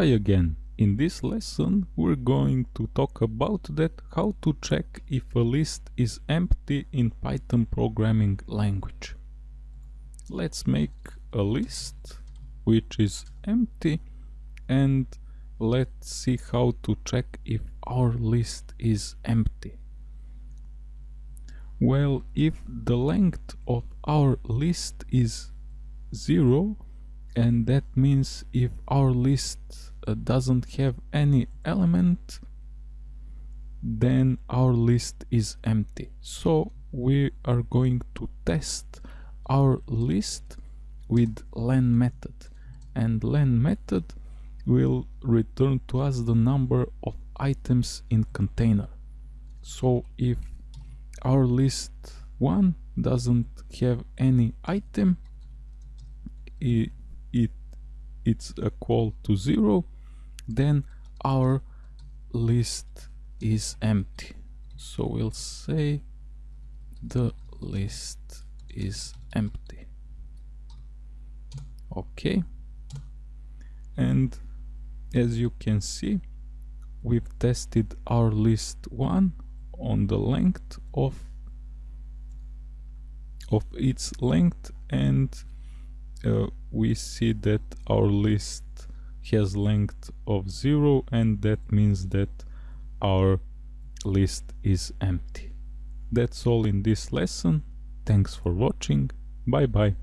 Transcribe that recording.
Hi again. In this lesson we're going to talk about that how to check if a list is empty in Python programming language. Let's make a list which is empty and let's see how to check if our list is empty. Well, if the length of our list is 0 and that means if our list Uh, doesn't have any element then our list is empty. So we are going to test our list with len method. And len method will return to us the number of items in container. So if our list 1 doesn't have any item it, it it's equal to zero then our list is empty. So we'll say the list is empty. Okay and as you can see we've tested our list one on the length of of its length and uh, we see that our list has length of 0 and that means that our list is empty. That's all in this lesson. Thanks for watching. Bye bye.